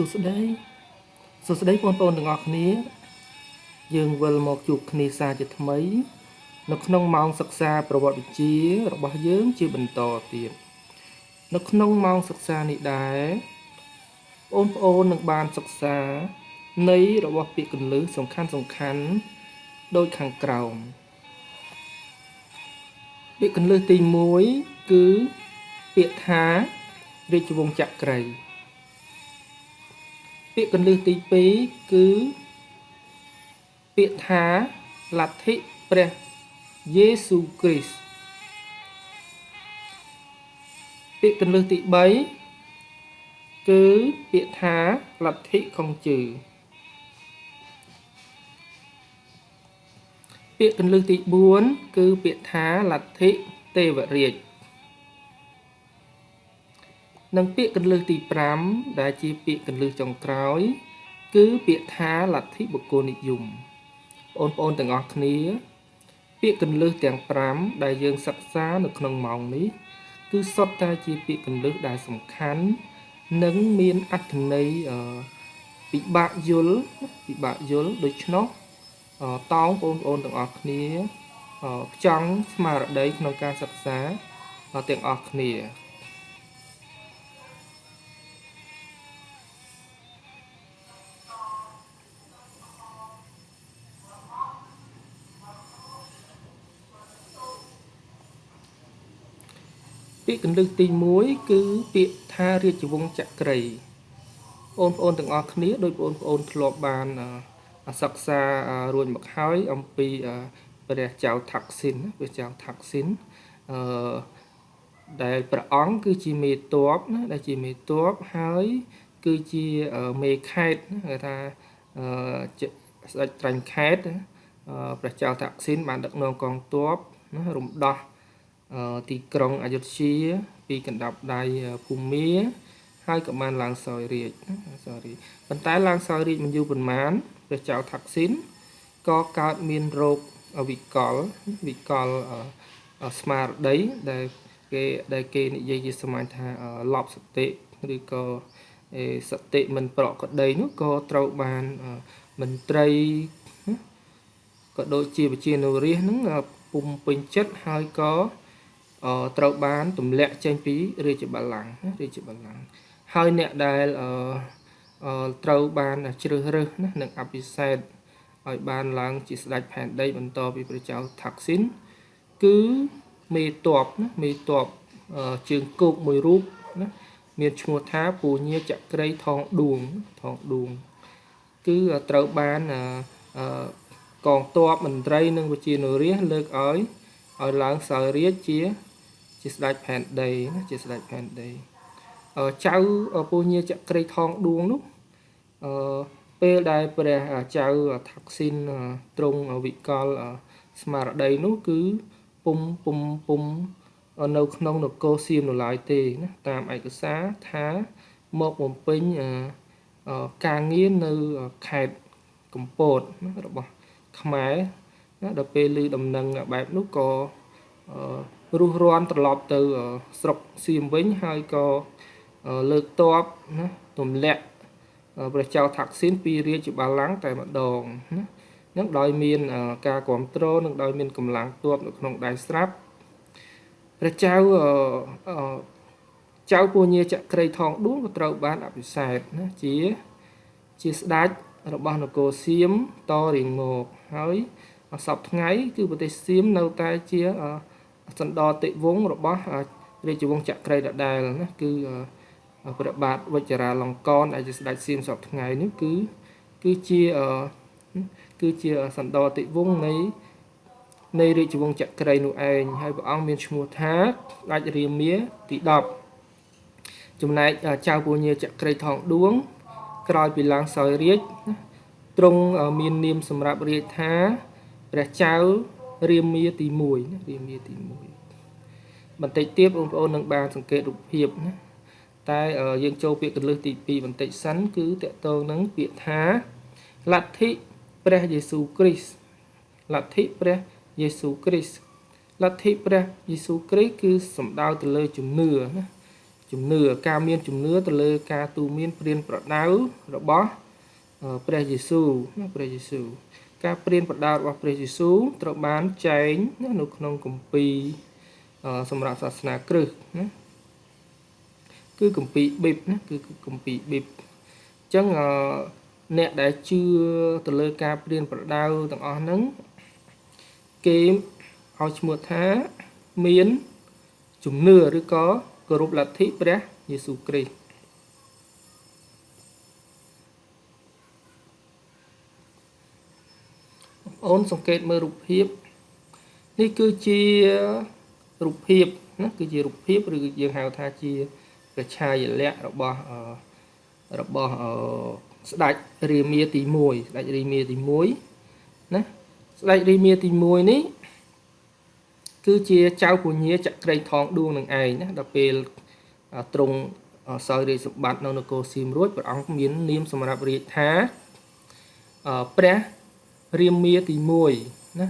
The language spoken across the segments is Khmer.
សួស្តីសួស្តីបងប្អូនទាំងអស់គ្នា យើងវិលមកជួបគ្នាសារជាថ្មី នៅក្នុងម៉ោងសិក្សាប្រវត្តិវិទ្យារបស់យើងជាបន្តទៀតនៅក្នុងម៉ោងសិក្សានេះដែរបងប្អូននឹងបានសិក្សាន័យរបស់ពាក្យកន្លឹះសំខាន់សំខាន់ដូចខាងក្រោមពាក្យកន្លឹះទី1គឺពាក្យថារាជវង្សចក្រី ពាក្យកន្លឹះទី2គឺពាក្យថាលទ្ធិព្រះយេស៊ូគ្រីស្ទពាក្យកន្លឹះទី3គឺពាក្យថាលទ្ធិខុងជឺពាក្យកន្លឹះទី4គឺពាក្យថាលទ្ធិទេវរាជ និងពាក្យកន្លឹះទី5ដែលជាពាក្យកន្លឹះចុងក្រោយ គឺពាក្យថាលទ្ធិបុគ្គលនិយមបងប្អូនទាំងអស់គ្នា ពាក្យកន្លឹះទាំង5ដែលយើងសិក្សានៅក្នុងម៉ោងនេះ គឺសុទ្ធតែជាពាក្យកន្លឹះដែលសំខាន់និងមានអត្ថន័យពិបាកយល់ពិបាកយល់ដូច្នោះតោងបងប្អូនទាំងអស់គ្នាចង់ស្មារតីក្នុងការសិក្សាទាំងអស់គ្នា ពាក្យកន្លឹះទី1គឺពាក្យថារាជវង្សចក្រីបងប្អូនទាំងអស់គ្នាដោយបងប្អូនធ្លាប់បានសិក្សារួចមកហើយអំពីព្រះចៅថាក់ស៊ីនព្រះចៅថាក់ស៊ីនអឺដែលព្រះអង្គគឺជាមេតបណាដែលជាមេតបហើយគឺជាមេខេតគេថាអឺស្ដេចត្រាញ់ខេតព្រះចៅថាក់ស៊ីនបានដឹកនាំកងទ័ពណារំដោះ ទីក្រុងអយុធ្យា ពីកណ្ដាប់ដៃភូមាហើយក៏បានឡើងសោយរាជសោយរាជប៉ុន្តែឡើងសោយរាជមិនយូរប៉ុន្មានព្រះចៅថាក់ស៊ីនក៏កើតមានរោគវិកលវិកលស្មារតីដែលគេដែលគេនិយាយជាសម័យថាលប់សតិឬក៏សតិមិនប្រកក្តីនោះក៏ត្រូវបានមន្ត្រីក៏ដូចជាវិជានុរាសនឹងពុំពេញចិត្តហើយក៏ ត្រូវបានទម្លាក់ចេញពីរាជបល្ល័ង្ករាជបល្ល័ង្កហើយអ្នកដែលត្រូវបានជ្រើសរើសណានឹងអភិសេកឲ្យបានឡើងជាស្ដេចផែនដី បន្តពីព្រះចៅថាក់ស៊ីនគឺមេតបណាមេតបជើងគោកមួយរូបណាមានឈ្មោះថាពូញាចក្រីថងដួងថងដួង គឺត្រូវបានកងទ័ពមន្ត្រីនិងវិជានុរាសលើកឲ្យឲ្យឡើងសោយរាជជា ជាស្ដេចផែនដីណាជាស្ដេចផែនដីចៅពូញាចក្រីថងដួងនោះអឺពេលដែលព្រះចៅថាក់ស៊ីនទ្រង់វិកលស្មារតីនោះគឺពុំពុំពុំនៅក្នុងនគរសៀមនៅឡើយទេណាតាមឯកសារថាមកបំពេញការងារនៅខេត្តកំពតរបស់ខ្មែរណាដល់ពេលឮដំណឹងបែបនោះក៏ រុះរាន់ត្រឡប់ទៅស្រុកសៀមវិញហើយក៏លើកតបណាទម្លាក់ព្រះចៅថាក់ស៊ីនពីរាជបល្ល័ង្កតែម្ដងណានឹងដោយមានការគ្រប់គ្រងនិងដោយមានកម្លាំងទ័ពនៅក្នុងដៃស្រាប់ព្រះចៅចៅពញាចក្រីថងដួងក៏ត្រូវបានអភិសេកណាជាជាស្ដេចរបស់នគរសៀមតរៀងមកហើយសពថ្ងៃគឺប្រទេសសៀមនៅតែជា សណ្ដោតិវង្សរបស់រាជវង្សចក្រីដដែលណាគឺព្រះបាទវជ្ជរាលង្កនដែលជាស្ដេចសៀមសពថ្ងៃនេះគឺគឺជាគឺជាសណ្ដោតិវង្សនៃនៃរាជវង្សចក្រីនោះឯងហើយព្រះអង្គមានឈ្មោះថាស្ដេចរាមាទី10ចំណែកចៅពញាចក្រីថងដួង ក្រោយពីឡើងសោយរាជទ្រង់មាននាមសម្រាប់រាជថាព្រះចៅ រាមាទី1ណារាមាទី1បន្តិចទៀតបងប្អូននឹងបានសង្កេតរូបភាពណាតែយើងចូលពាក្យកន្លឹះទី2បន្តិចសិនគឺតកតងនឹងពាក្យថាលទ្ធិព្រះយេស៊ូវគ្រីស្ទលទ្ធិព្រះយេស៊ូវគ្រីស្ទលទ្ធិព្រះយេស៊ូវគ្រីស្ទគឺសំដៅទៅលើជំនឿណាជំនឿការមានជំនឿទៅលើការទូមានព្រានប្រដៅរបស់ព្រះយេស៊ូវណាព្រះយេស៊ូវ ការព្រានប្រដៅរបស់ព្រះយេស៊ូវត្រូវបានចែងនៅក្នុងគម្ពីរសម្រាប់សាសនាគ្រិស្តណាគឺគម្ពីរប៊ីបណាគឺគម្ពីរប៊ីបអញ្ចឹងអ្នកដែលជឿទៅលើការព្រានប្រដៅទាំងអស់ហ្នឹងគេឲ្យឈ្មោះថាមានជំនឿឬក៏គោរពលទ្ធិព្រះយេស៊ូវគ្រីស្ទ អូនសង្កេតមើលរូបភាព នេះគឺជារូបភាពណាគឺជារូបភាពឬយើងហៅថាជាប្រឆាយលក្ខរបស់របស់ស្ដេចរាមាទី1ស្ដេចរាមាទី1ណាស្ដេចរាមាទី1នេះគឺជាចៅពញាចក្រីថងដួងនឹងឯងណាដល់ពេលទ្រង់សោយរាជសម្បត្តិនៅនគរសៀមរួចព្រះអង្គមាននាមសម្រាប់រាជថាព្រះ រាមាទី1ណា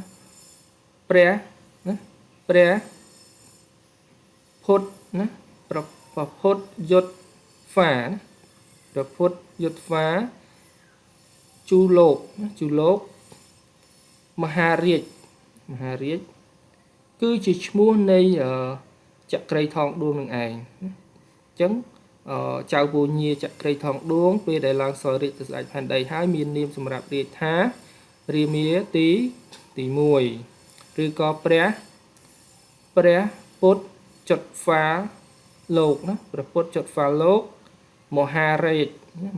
ព្រះណាព្រះពុទ្ធណាប្រពុទ្ធយុទ្ធហ្វាណាប្រពុទ្ធយុទ្ធហ្វាជូលោកណាជូលោកមហារាជមហារាជគឺជាឈ្មោះនៃចក្រីថងដួងនឹងឯងអញ្ចឹងចៅពូញាចក្រីថងដួងពេលដែលឡើងសោយរាជទៅស្ដេចផែនដីហើយមាននាមសម្រាប់រាជថា រាមាទីទី1ឬក៏ព្រះព្រះពុទ្ធចុតហ្វាលោកណាព្រះពុទ្ធចុតហ្វាលោកមហារាជ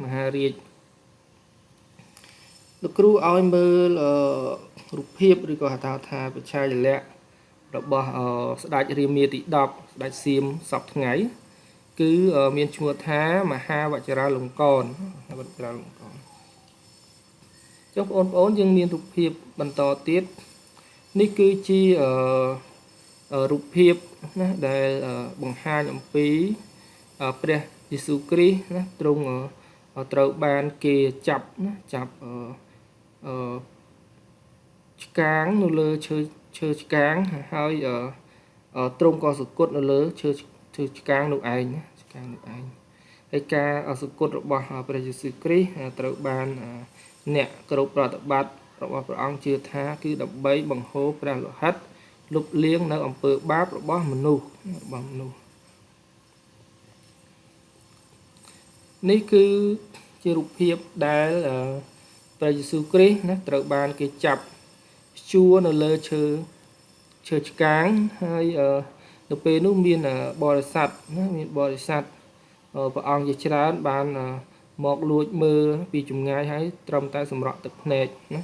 មហារាជលោកគ្រូឲ្យមើលរូបភាពឬក៏ហៅថាបច្ឆាយលក្ខណ៍របស់ស្ដេចរាមាទី10ស្ដេចសៀមសពថ្ងៃ គឺមានឈ្មោះថាមហាវចរាលង្កនវចរាលង្កន ចុះបងប្អូនយើងមានរូបភាពបន្តទៀតនេះគឺជារូបភាពណាដែលបង្ហាញអំពីព្រះយេស៊ូវគ្រីស្ទណាទ្រង់ត្រូវបានគេចាប់ណាចាប់អឺឆ្កាងនៅលើឈើឈើឆ្កាងហើយទ្រង់ក៏សគត់នៅលើឈើឈើឆ្កាងនោះឯងណាឆ្កាងនោះឯងហើយការសគត់របស់ព្រះយេស៊ូវគ្រីស្ទត្រូវបានអ្នកគោរពប្រតិបត្តិរបស់ព្រះអង្គជឿថា គឺដើម្បីបង្ហូរព្រះលោហិតលុបលាងនៅអំពើបាបរបស់មនុស្សរបស់មនុស្សនេះគឺជារូបភាពដែលព្រះយេស៊ូវគ្រីស្ទណាត្រូវបានគេចាប់ជួរនៅលើឈើឈើឆ្កាងហើយនៅពេលនោះមានបរិស័ទណាមានបរិស័ទព្រះអង្គជាច្រើនបាន មកលួចមើលពីចម្ងាយហើយត្រឹមតែសម្រក់ទឹកភ្នែកណា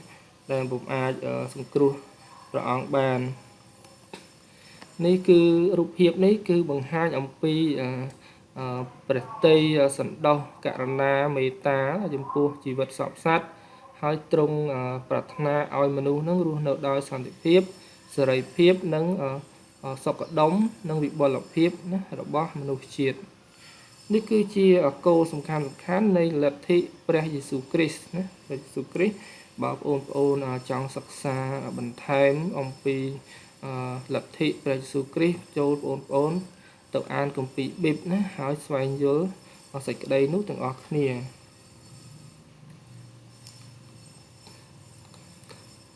ដែលពុំអាចសង្គ្រោះព្រះអង្គបាននេះគឺរូបភាពនេះគឺបង្ហាញអំពីព្រះតីសន្តោសករណាមេត្តាចំពោះជីវិតសពសត្វហើយទ្រង់ប្រាថ្នាឲ្យមនុស្សនឹងរស់នៅដោយសន្តិភាពសេរីភាពនិងសុខដុមនិងវិបុលភាពណារបស់មនុស្សជាតិ នេះគឺជាគោលសំខាន់សំខាន់នៃលទ្ធិព្រះយេស៊ូវគ្រីស្ទណាព្រះយេស៊ូវគ្រីស្ទបើបងប្អូនចង់សិក្សាបន្ថែមអំពីលទ្ធិព្រះយេស៊ូវគ្រីស្ទចូលបងប្អូន ទៅអានគម្ពីរប៊ីបណាហើយស្វែងយល់សេចក្តីនោះទាំងអស់គ្នា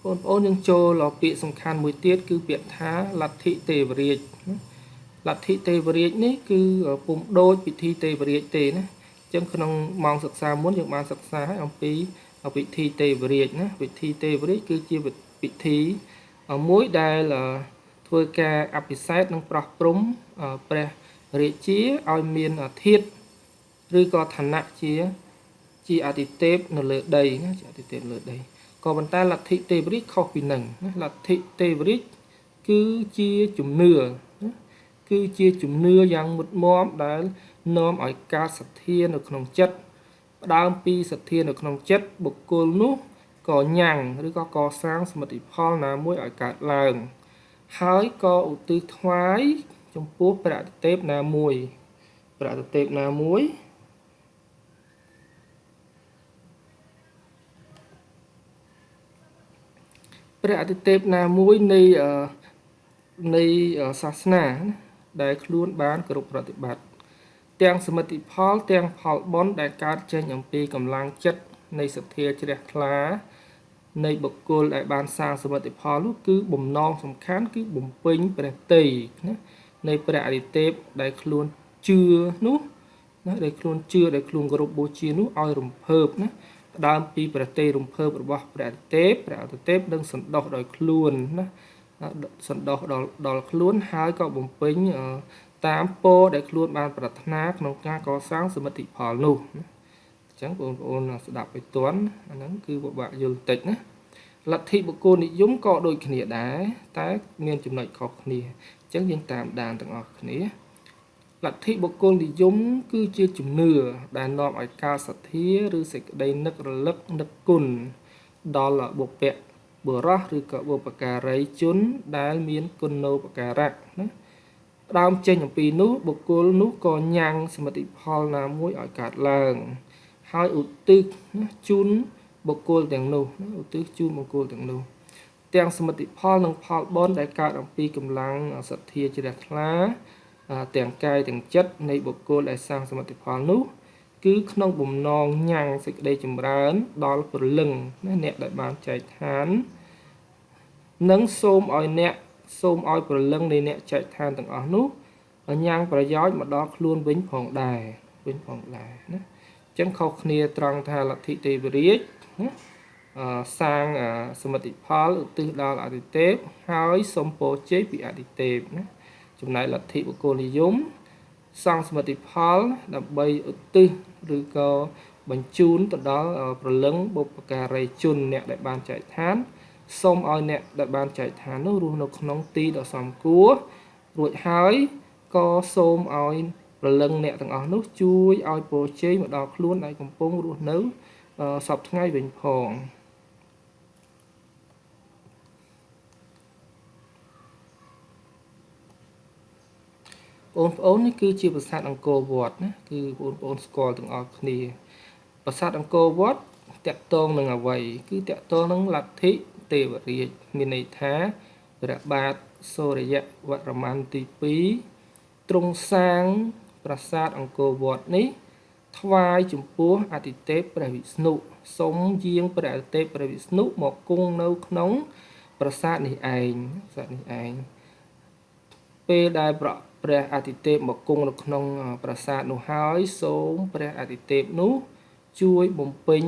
បងប្អូនយើងចូលពាក្យសំខាន់មួយទៀតគឺពាក្យថាលទ្ធិទេវរាជ លទ្ធិទេវរាជនេះគឺពុំដូចពិធីទេវរាជទេណាអញ្ចឹងក្នុងម៉ោងសិក្សាមុនយើងបានសិក្សាហើយអំពីពិធីទេវរាជណាពិធីទេវរាជគឺជាពិធីមួយដែលធ្វើការអភិសេកនិងប្រោះព្រំព្រះរាជាឲ្យមានធាតឬក៏ឋានៈជាជាអតិទេពនៅលើដីណាជាអតិទេពលើដីក៏ប៉ុន្តែលទ្ធិទេវរាជខុសពីនឹងណាលទ្ធិទេវរាជគឺជាជំនឿណា គឺជាជំនឿយ៉ាងមុតមមដែលនាំឲ្យកើតសទ្ធានៅក្នុងចិត្តផ្ដើមពីសទ្ធានៅក្នុងចិត្តបុគ្គលនោះក៏ញ៉ាំងឬក៏កសាងសមិទ្ធផលណាមួយឲ្យកើតឡើង ហើយក៏ឧទ្ទិសថ្វាយចំពោះព្រះអតិទេពណាមួយព្រះអតិទេពណាមួយព្រះអតិទេពណាមួយនៃនៃសាសនា ដែលខ្លួនបានគ្រប់ប្រតិបត្តិទាំងសមិទ្ធផល ទាំងផលបុណ្យដែលកើតចេញអំពីកម្លាំងចិត្តនៃសទ្ធាជ្រះថ្លា នៃបុគ្គលដែលបានសាងសមិទ្ធផលនោះគឺបំណងសំខាន់គឺបំពេញព្រះតីណានៃព្រះអរិទេពដែលខ្លួនជឿនោះណាដែលខ្លួនជឿដែលខ្លួនគោរពបូជានោះឲ្យរំភើបណាផ្ដើមពីព្រះទេរំភើបរបស់ព្រះអរិទេពព្រះអរិទេពនឹងសន្តោសដោយខ្លួនណា សន្តោសដល់ដល់ខ្លួនហើយក៏បំពេញតាមពរដែលខ្លួនបាន ប្រាថ្នាក្នុងការកសាងសមិទ្ធផលនោះណាអញ្ចឹងបងប្អូនស្ដាប់ឲ្យទាន់អាហ្នឹងគឺពិបាកយល់តិចណាលទ្ធិបុគ្គលនិយមក៏ដូចគ្នាដែរតែ មានចំណុចខុសគ្នាអញ្ចឹងយើងតាមដានទាំងអស់គ្នាលទ្ធិបុគ្គលនិយមគឺជាជំនឿដែលនាំឲ្យការសទ្ធាឬសេចក្តីនឹករលឹកនឹកគុណដល់បុព្វ បុរសឬក៏បុព្វការីជនដែលមានគុណូបការៈណាផ្ដើមចេញអំពីនោះបុគ្គលនោះក៏ញ៉ាំងសមិទ្ធផលណាមួយឲ្យកើតឡើង ហើយឧទ្ទិសណាជូនបុគ្គលទាំងនោះណាឧទ្ទិសជូនបុគ្គលទាំងនោះទាំងសមិទ្ធផលនិងផលបុណ្យដែលកើតអំពីកម្លាំងសទ្ធាជ្រះថ្លាទាំងកាយទាំងចិត្តនៃបុគ្គលដែលសាងសមិទ្ធផលនោះ គឺក្នុងបំណងញ៉ាំងសេចក្តីចម្រើន ដល់ព្រលឹងណាអ្នកដែលបានចែកឋាននិងសូមឲ្យអ្នកសូមឲ្យព្រលឹងនៃអ្នកចែកឋានទាំងអស់នោះញ៉ាំងប្រយោជន៍មកដល់ខ្លួនវិញផងដែរវិញផងដែរណាអញ្ចឹងខុសគ្នាត្រង់ថាលទ្ធិទេវរាជណាសាងសមិទ្ធផលឧទ្ទិសដល់អតិទេពហើយសូមពរជ័យពីអតិទេពណាចំណែកលទ្ធិបុគ្គលនិយមសង់សមិទ្ធផលដើម្បីឧទ្ទិស ឬក៏បញ្ជូនទៅដល់ប្រលឹងបុព្វការីជនអ្នកដែលបានចែកឋានសូមឲ្យអ្នកដែលបានចែកឋាននោះរស់នៅក្នុងទីដ៏សមគួររួចហើយក៏សូមឲ្យប្រលឹងអ្នកទាំងអស់នោះជួយឲ្យពរជ័យមកដល់ខ្លួនដែលកំពុងរស់នៅសពថ្ងៃវិញផង បងប្អូននេះគឺជាប្រាសាទអង្គរវត្តណាគឺបងប្អូនស្គាល់ទាំងអស់គ្នាប្រាសាទអង្គរវត្តតកតងនឹងអ្វី គឺតកតងនឹងលទ្ធិទេវរាជមានន័យថាព្រះបាទសូរយវរ្ម័នទី2ទ្រង់សាងប្រាសាទអង្គរវត្តនេះថ្វាយចំពោះអតិទេពព្រះវិស្ណុសូមយាងព្រះអតិទេពព្រះវិស្ណុមកគង់នៅក្នុងប្រាសាទនេះឯងប្រាសាទនេះឯងពេលដែលប្រ ព្រះអាទិទេពមកគង់នៅក្នុងប្រាសាទនោះហើយសូមព្រះអាទិទេពនោះ ជួយបំពេញ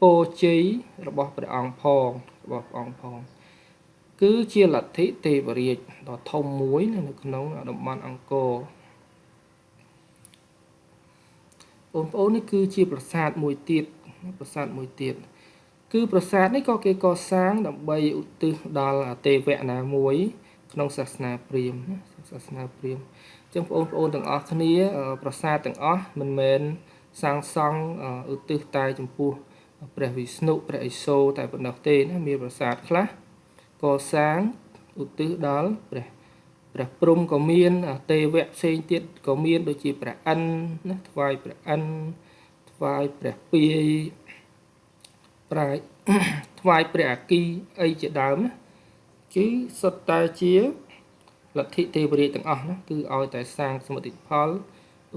ពរជ័យរបស់ព្រះអង្គផងរបស់ព្រះអង្គផងគឺជាលទ្ធិទេវរាជដ៏ធំមួយនៅក្នុងតំបន់អង្គរបងប្អូននេះគឺជាប្រាសាទមួយទៀតប្រាសាទមួយទៀតគឺប្រាសាទនេះក៏គេកសាងដើម្បីឧទ្ទិសដល់ទេវៈណាមួយ ក្នុងសាសនាព្រាហ្មណ៍សាសនាព្រាហ្មណ៍ចឹងបងប្អូនទាំងអស់គ្នា ប្រាសាទទាំងអស់មិនមែនសាងសង់ឧទ្ទិសតែចំពោះព្រះវិស្ណុព្រះឥសូរតែប៉ុណ្ណោះទេណាមានប្រាសាទខ្លះកសាងឧទ្ទិសដល់ព្រះព្រះព្រំក៏មានទេវៈផ្សេងទៀតក៏មានដូចជាព្រះអិនណាថ្វាយព្រះអិនថ្វាយព្រះពាយប្រាយថ្វាយព្រះអាគីអីជាដើមណា គឺសុទ្ធតែជាលទ្ធិទេវរាជទាំងអស់ណាគឺឲ្យតែសាងសមិទ្ធផល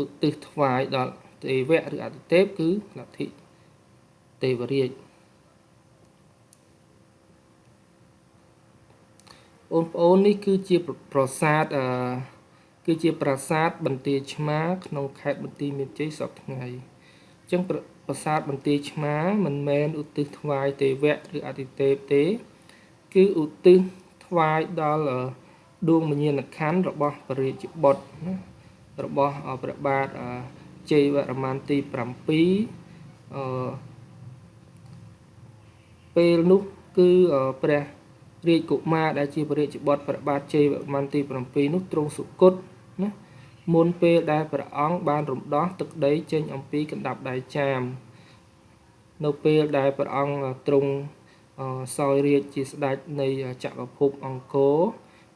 ឧទ្ទិសថ្វាយដល់ទេវៈឬអតិទេពគឺលទ្ធិទេវរាជបងប្អូននេះគឺជាប្រាសាទអឺគឺជាប្រាសាទបន្ទាយឆ្មាក្នុងខេត្តបន្ទាយមានជ័យសពថ្ងៃអញ្ចឹងប្រាសាទបន្ទាយឆ្មាមិនមែនឧទ្ទិសថ្វាយទេវៈឬអតិទេពទេ គឺឧទ្ទិស ថ្វាយដល់ដួងមញ្ញាណខណ្ឌរបស់ពរាជបុត្រណារបស់ព្រះបាទជ័យវរ្ម័នទី7អឺពេលនោះគឺព្រះរាជកុមារដែលជាព្រះរាជបុត្រព្រះបាទជ័យវរ្ម័នទី7នោះទ្រង់សុគតណាមុនពេលដែលព្រះអង្គបានរំដោះទឹកដីចេញអំពីកណ្ដាប់ដៃចាមនៅពេលដែលព្រះអង្គទ្រង់ សោយរាជជាស្ដេចនៃចក្រភពអង្គរ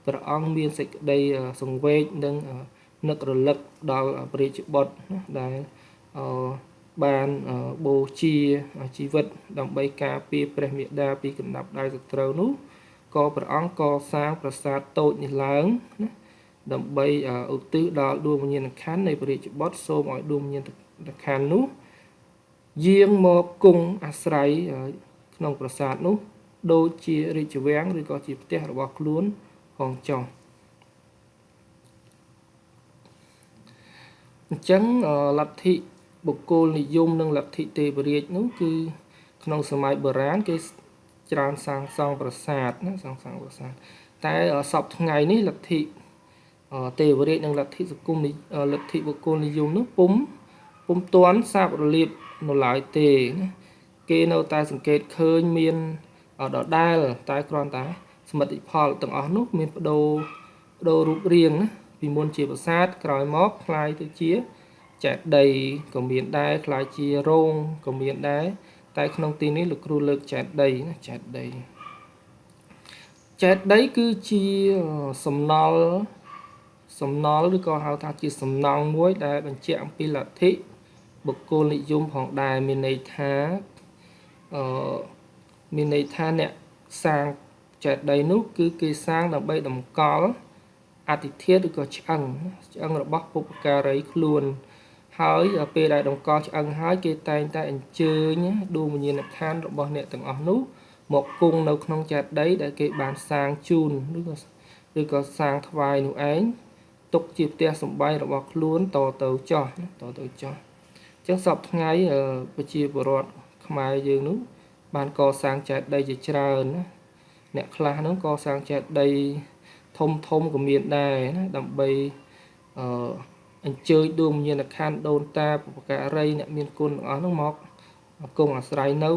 ព្រះអង្គមានសេចក្តីសង្វេគនិងនឹករលឹកដល់ព្រះរាជបុត្រដែលបានបូជាជីវិត ដើម្បីការពារព្រះមេដាពីកណ្ដាប់ដៃសត្រូវនោះក៏ព្រះអង្គកសាងប្រាសាទតូចនេះឡើងណាដើម្បីឧទ្ទិសដល់ដួងវិញ្ញាណក្ខន្ធនៃព្រះរាជបុត្រសូមឲ្យដួងវិញ្ញាណក្ខន្ធនោះយាងមកគង់អាស្រ័យ ក្នុងប្រាសាទនោះ ដូចជារាជវាំងឬក៏ជាផ្ទះរបស់ខ្លួនផងចុះអញ្ចឹងលទ្ធិបុគ្គលនិយមនិងលទ្ធិទេវរាជនោះគឺ ក្នុងសម័យបុរាណគេច្រើនសាងសង់ប្រាសាទណាសាងសង់ប្រាសាទតែសពថ្ងៃនេះលទ្ធិទេវរាជនិងលទ្ធិសង្គមលទ្ធិបុគ្គលនិយមនោះពុំពុំទាន់សាបរលាបនៅឡើយទេណា គេនៅតែសង្កេតឃើញមានដដែលតែគ្រាន់តែសមិទ្ធផលទាំងអស់នោះមានបដូរបដូររូបរាងណាពីមុនជាប្រាសាទក្រោយមកคล้ายទៅជាចេតិយក៏មានដែរคล้ายជារោងក៏មានដែរតែក្នុងទីនេះលោកគ្រូលើកចេតិយណាចេតិយចេតិយគឺជាសំណល់សំណល់ឬក៏ហៅថាជាសំណង់មួយដែលបញ្ជាក់អំពីលទ្ធិបុគ្គលនិយមផងដែរមានន័យថា អឺមានន័យថាអ្នកសាងចេតិយនោះគឺគេសាងដើម្បីតម្កល់អតិធាតឬក៏ឆ្អឹងឆ្អឹងរបស់ពុព្វការីខ្លួន ហើយពេលដែលតម្កល់ឆ្អឹងហើយគេតែងតែអញ្ជើញដួងវិញ្ញាណក្ខន្ធរបស់អ្នកទាំងអស់នោះមកគង់នៅក្នុងចេតិយដែលគេបានសាងជូនឬក៏ឬក៏សាងថ្វាយនោះឯងទុកជាផ្ទះសម្បែងរបស់ខ្លួនតទៅចោះតទៅចោះអញ្ចឹងសពថ្ងៃប្រជាពលរដ្ឋ ខ្មែរយើងនោះបានកសាងចេតិយជាច្រើនណាអ្នកខ្លះហ្នឹងកសាងចេតិយធំធំក៏មានដែរណាដើម្បីអឺអញ្ជើញដួងវិញ្ញាណក្ខន្ធដូនតាបុព្វការីអ្នកមានគុណទាំងអស់ហ្នឹងមកគង់អាស្រ័យនៅ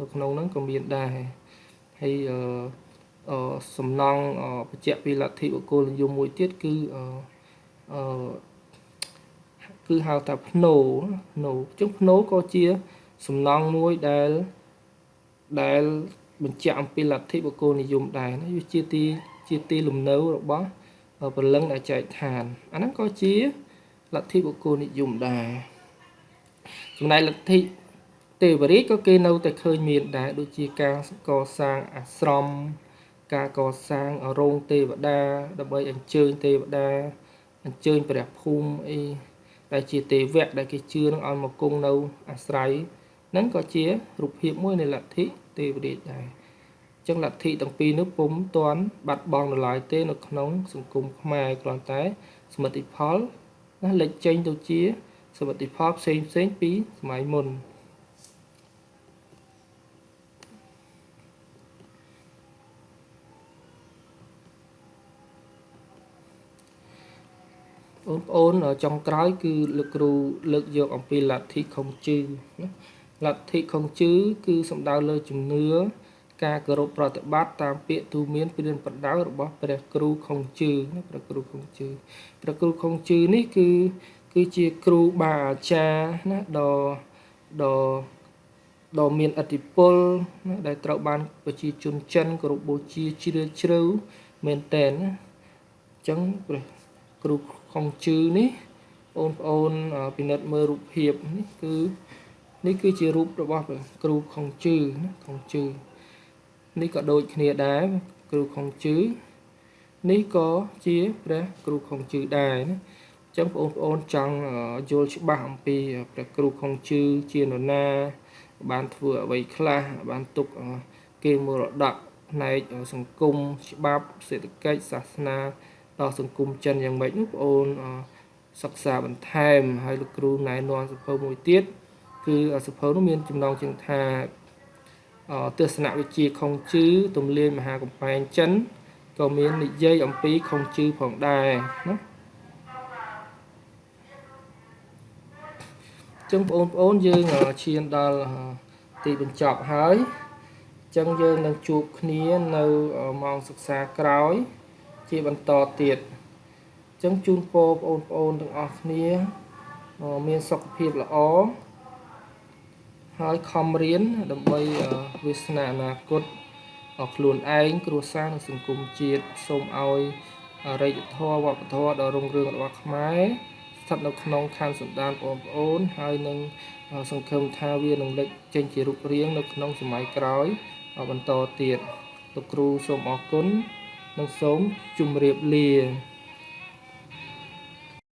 នៅក្នុងហ្នឹងក៏មានដែរហើយអឺអឺសំណង់បញ្ជាក់ពីលទ្ធិបុគ្គលនិយមមួយទៀតគឺអឺអឺគឺហៅថាភ្នោភ្នោអញ្ចឹងភ្នោក៏ជា សំណង់មួយដែលដែលបញ្ជាក់អំពីលទ្ធិបុគ្គលនិយមដែរណាវាជាទីជាទីលំនៅរបស់ព្រលឹងដែលចែកឋានអាហ្នឹងក៏ជាលទ្ធិបុគ្គលនិយមដែរចំណែកលទ្ធិទេវរាជក៏គេនៅតែឃើញមានដែរដូចជាការកសាងអាស្រមការកសាងរោងទេវតាដើម្បីអញ្ជើញទេវតាអញ្ជើញព្រះភូមិអីដែលជាទេវៈដែលគេជឿនឹងឲ្យមកគង់នៅអាស្រ័យហ្នឹងក៏ជារូបភាពមួយនៃលទ្ធិទេវរាជដែរចឹងលទ្ធិទាំងពីរនោះពុំទាន់បាត់បង់នៅឡើយទេនៅក្នុង សង្គមខ្មែរគ្រាន់តែសមិទ្ធផលណាលេចចេញទៅជាសមិទ្ធផលផ្សេងផ្សេងពីសម័យមុនបងប្អូនចុងក្រោយគឺលោកគ្រូលើកយកអំពីលទ្ធិខុងជឺណា លទ្ធិខុងជឺគឺសំដៅលើជំនឿការគោរពប្រតិបត្តិតាមពាក្យទូមានព្រានប្រដៅរបស់ព្រះគ្រូខុងជឺណាព្រះគ្រូខុងជឺព្រះគ្រូខុងជឺនេះគឺគឺជាគ្រូបាអាចារ្យណាដ៏ដ៏ដ៏មានអធិពលណាដែលត្រូវបានប្រជាជនចិនគោរពបូជាជ្រាលជ្រៅមែនតែនណាអញ្ចឹងព្រះគ្រូខុងជឺនេះបងប្អូនពិនិត្យមើលរូបភាពនេះគឺ នេះគឺជារូបរបស់គ្រូខុងជឺណាខុងជឺនេះក៏ដូចគ្នាដែរគ្រូខុងជឺនេះក៏ជាព្រះគ្រូខុងជឺដែរណាអញ្ចឹងបងប្អូនចង់យល់ច្បាស់អំពីព្រះគ្រូខុងជឺជានរណា បានធ្វើអ្វីខ្លះបានទុកគេមរតកផ្នែកសង្គមច្បាប់សេដ្ឋកិច្ចសាសនាដល់សង្គមចិនយ៉ាងម៉េចនោះបងអូនសិក្សាបន្ថែមហើយលោកគ្រូណែនាំសភៅមួយទៀត គឺសភៅនោះមានចំណងជើងថាទស្សនវិជ្ជាខុងជឺទំលាយមហាកំពែងចិនក៏មាននិយាយអំពីខុងជឺផងដែរណាចឹងបងប្អូនយើងឈានដល់ទីបញ្ចប់ហើយចឹងយើងនឹងជួបគ្នានៅម៉ោងសិក្សាក្រោយ ជាបន្តទៀតអញ្ចឹងជូនពរបងប្អូនទាំងអស់គ្នា មានសុខភាពល្អ ហើយខំរៀនដើម្បីវាសនាអនាគតខ្លួនឯងគ្រួសារនិងសង្គមជាតិសូមឲ្យរិទ្ធធម៌វប្បធម៌ដ៏រុងរឿងរបស់ខ្មែរស្ថិតនៅក្នុងខណ្ឌសន្តានបងប្អូន ហើយនឹងសង្ឃឹមថាវានឹងលេចចេញជារូបរាងនៅក្នុងសម័យក្រោយបន្តទៀតលោកគ្រូសូមអរគុណនិងសូមជម្រាបលា